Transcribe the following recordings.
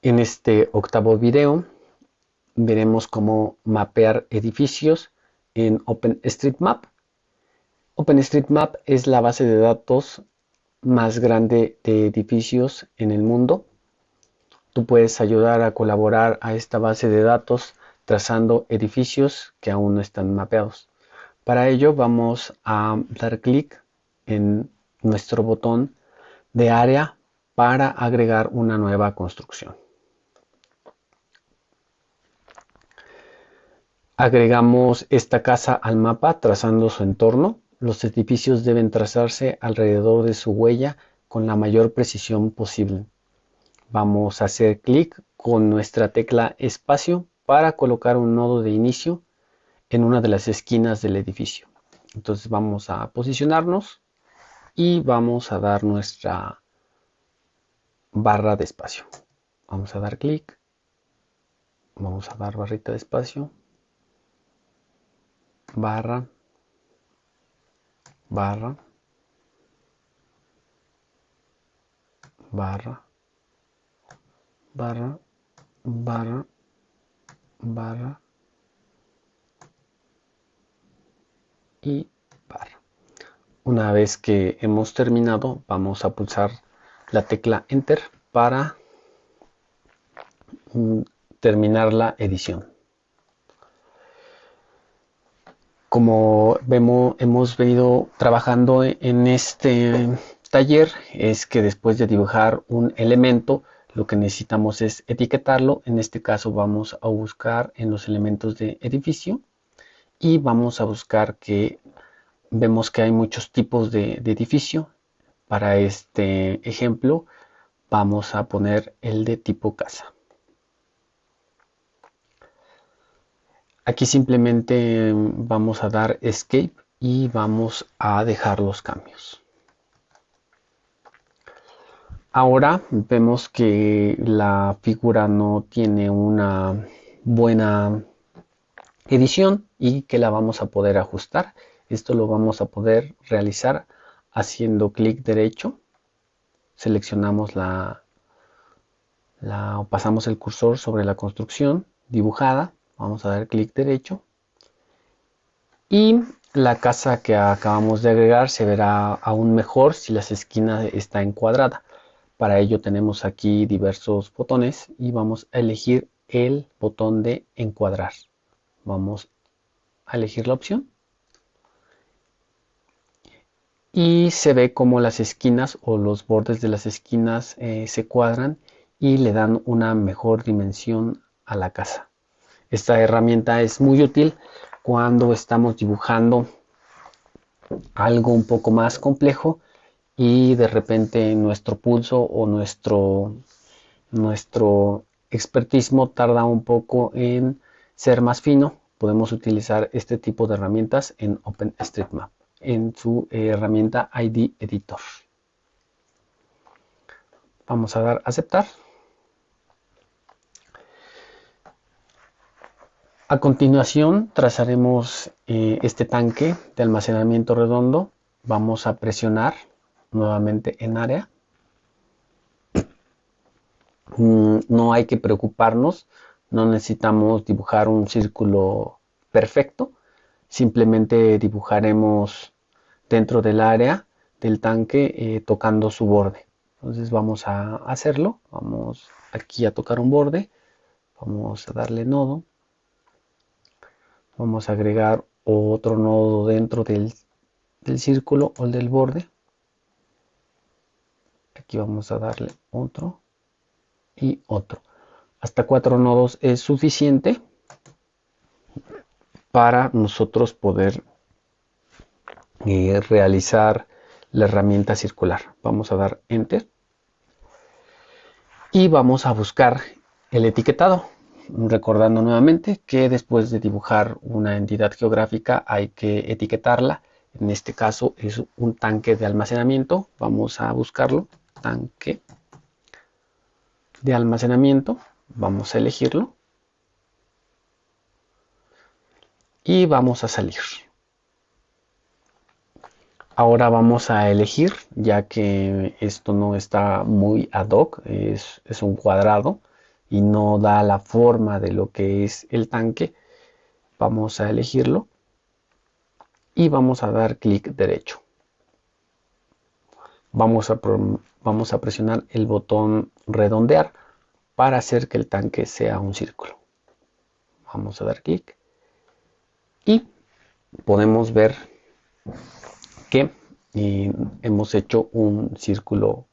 En este octavo video veremos cómo mapear edificios en OpenStreetMap. OpenStreetMap es la base de datos más grande de edificios en el mundo. Tú puedes ayudar a colaborar a esta base de datos trazando edificios que aún no están mapeados. Para ello vamos a dar clic en nuestro botón de área para agregar una nueva construcción. Agregamos esta casa al mapa trazando su entorno. Los edificios deben trazarse alrededor de su huella con la mayor precisión posible. Vamos a hacer clic con nuestra tecla espacio para colocar un nodo de inicio en una de las esquinas del edificio. Entonces vamos a posicionarnos y vamos a dar nuestra barra de espacio. Vamos a dar clic, vamos a dar barrita de espacio, barra, barra, barra, barra, barra, barra y barra. Una vez que hemos terminado, vamos a pulsar la tecla Enter para mm, terminar la edición. Como vemos, hemos venido trabajando en este taller, es que después de dibujar un elemento, lo que necesitamos es etiquetarlo. En este caso vamos a buscar en los elementos de edificio y vamos a buscar que vemos que hay muchos tipos de, de edificio para este ejemplo vamos a poner el de tipo casa. Aquí simplemente vamos a dar escape y vamos a dejar los cambios. Ahora vemos que la figura no tiene una buena edición y que la vamos a poder ajustar. Esto lo vamos a poder realizar haciendo clic derecho, seleccionamos la, la, pasamos el cursor sobre la construcción dibujada, vamos a dar clic derecho y la casa que acabamos de agregar se verá aún mejor si las esquinas está encuadrada. Para ello tenemos aquí diversos botones y vamos a elegir el botón de encuadrar. Vamos a elegir la opción y se ve como las esquinas o los bordes de las esquinas eh, se cuadran y le dan una mejor dimensión a la casa. Esta herramienta es muy útil cuando estamos dibujando algo un poco más complejo y de repente nuestro pulso o nuestro, nuestro expertismo tarda un poco en ser más fino. Podemos utilizar este tipo de herramientas en OpenStreetMap en su herramienta ID Editor. Vamos a dar aceptar. A continuación trazaremos eh, este tanque de almacenamiento redondo. Vamos a presionar nuevamente en área. Mm, no hay que preocuparnos, no necesitamos dibujar un círculo perfecto simplemente dibujaremos dentro del área del tanque eh, tocando su borde. Entonces vamos a hacerlo, vamos aquí a tocar un borde, vamos a darle nodo, vamos a agregar otro nodo dentro del, círculo o del borde. Aquí vamos a darle otro y otro. Hasta cuatro nodos es suficiente para nosotros poder eh, realizar la herramienta circular. Vamos a dar Enter y vamos a buscar el etiquetado. Recordando nuevamente que después de dibujar una entidad geográfica hay que etiquetarla. En este caso es un tanque de almacenamiento. Vamos a buscarlo. Tanque de almacenamiento. Vamos a elegirlo. y vamos a salir. Ahora vamos a elegir, ya que esto no está muy ad hoc, es, un cuadrado, y no da la forma de lo que es el tanque, vamos a elegirlo y vamos a dar clic derecho. Vamos a, presionar el botón redondear para hacer que el tanque sea un círculo. Vamos a dar clic y podemos ver que eh, hemos hecho un círculo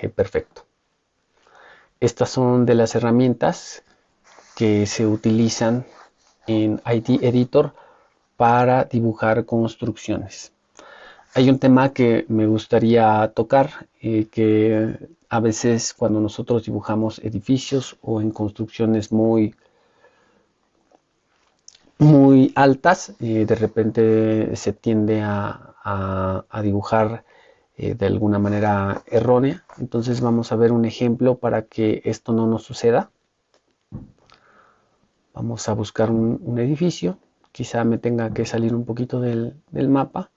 eh, perfecto. Estas son de las herramientas que se utilizan en IT Editor para dibujar construcciones. Hay un tema que me gustaría tocar, eh, que a veces cuando nosotros dibujamos edificios o en construcciones muy, muy altas, eh, de repente se tiende a dibujar eh, de alguna manera errónea. Entonces vamos a ver un ejemplo para que esto no nos suceda. Vamos a buscar un, edificio. Quizá me tenga que salir un poquito del, del mapa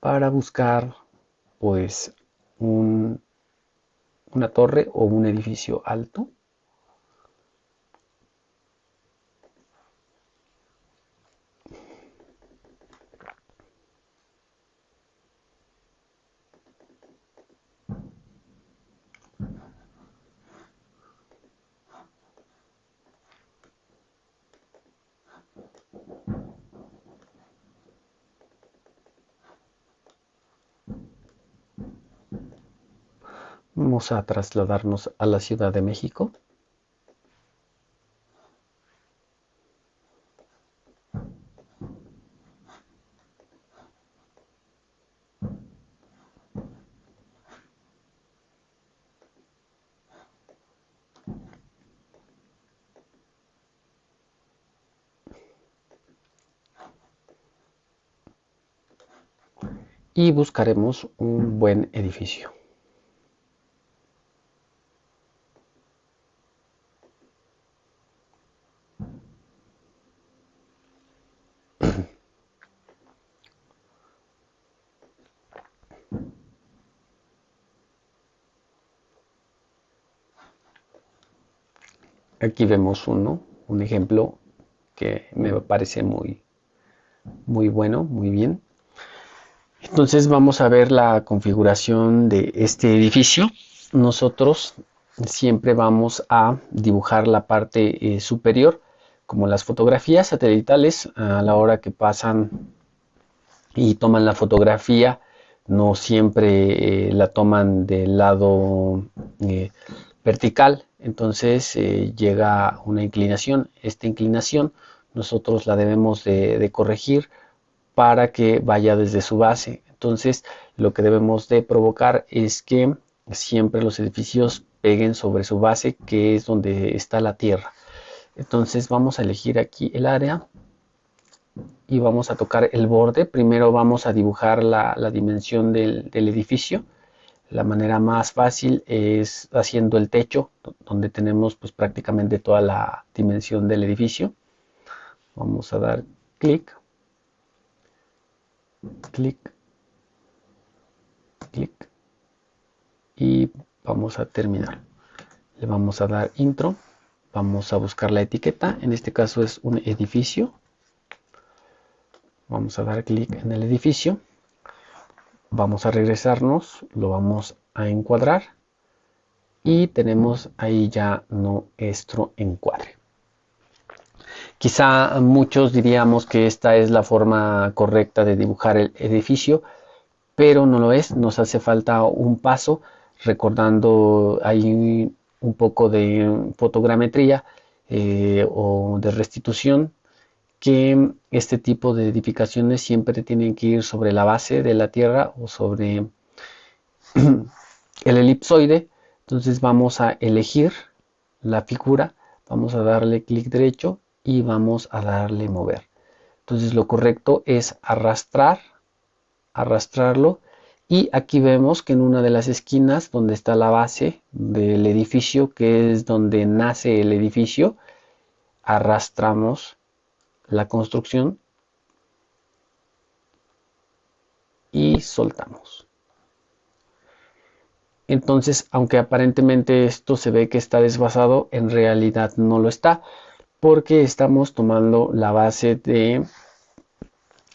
para buscar pues un, una torre o un edificio alto. Vamos a trasladarnos a la Ciudad de México. y buscaremos un buen edificio. Aquí vemos uno, un ejemplo que me parece muy, muy bueno, muy bien. Entonces vamos a ver la configuración de este edificio. Nosotros siempre vamos a dibujar la parte eh, superior, como las fotografías satelitales, a la hora que pasan y toman la fotografía, no siempre eh, la toman del lado eh, vertical, entonces eh, llega una inclinación. Esta inclinación nosotros la debemos de, corregir para que vaya desde su base. Entonces lo que debemos de provocar es que siempre los edificios peguen sobre su base que es donde está la tierra. Entonces vamos a elegir aquí el área y vamos a tocar el borde. Primero vamos a dibujar la, dimensión del edificio la manera más fácil es haciendo el techo, donde tenemos pues prácticamente toda la dimensión del edificio. Vamos a dar clic, clic, clic y vamos a terminar. Le vamos a dar intro, vamos a buscar la etiqueta, en este caso es un edificio. Vamos a dar clic en el edificio vamos a regresarnos, lo vamos a encuadrar y tenemos ahí ya nuestro encuadre. Quizá muchos diríamos que esta es la forma correcta de dibujar el edificio, pero no lo es, nos hace falta un paso recordando ahí un poco de fotogrametría eh, o de restitución que este tipo de edificaciones siempre tienen que ir sobre la base de la Tierra o sobre el elipsoide. Entonces vamos a elegir la figura, vamos a darle clic derecho y vamos a darle mover. Entonces lo correcto es arrastrar, arrastrarlo y aquí vemos que en una de las esquinas donde está la base del edificio, que es donde nace el edificio, arrastramos la construcción y soltamos. Entonces, aunque aparentemente esto se ve que está desfasado, en realidad no lo está, porque estamos tomando la base de,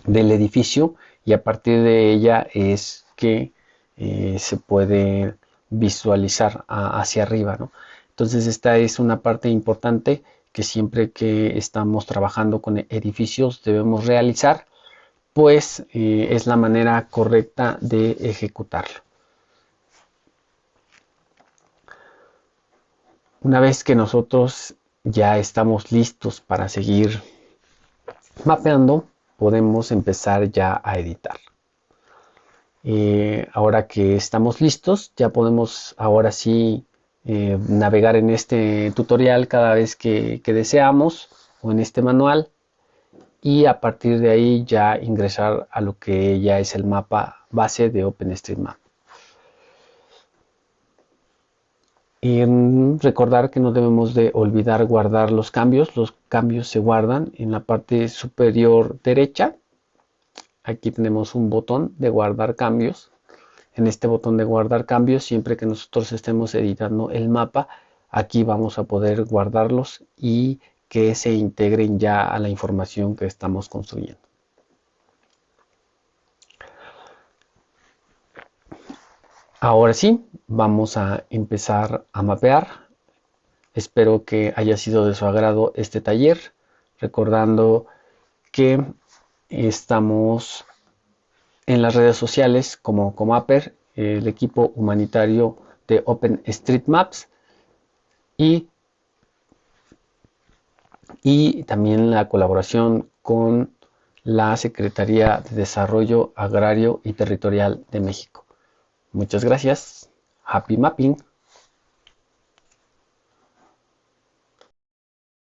del edificio y a partir de ella es que eh, se puede visualizar hacia arriba. Entonces, esta es una parte importante que siempre que estamos trabajando con edificios debemos realizar, pues eh, es la manera correcta de ejecutarlo. Una vez que nosotros ya estamos listos para seguir mapeando, podemos empezar ya a editar. Eh, ahora que estamos listos, ya podemos ahora sí eh, navegar en este tutorial cada vez que, que deseamos o en este manual y a partir de ahí ya ingresar a lo que ya es el mapa base de OpenStreetMap. Y recordar que no debemos de olvidar guardar los cambios. Los cambios se guardan en la parte superior derecha. Aquí tenemos un botón de guardar cambios. En este botón de guardar cambios, siempre que nosotros estemos editando el mapa, aquí vamos a poder guardarlos y que se integren ya a la información que estamos construyendo. Ahora sí, vamos a empezar a mapear. Espero que haya sido de su agrado este taller, recordando que estamos en las redes sociales como Comaper, el equipo humanitario de OpenStreetMaps y, y también la colaboración con la Secretaría de Desarrollo Agrario y Territorial de México. Muchas gracias. Happy Mapping.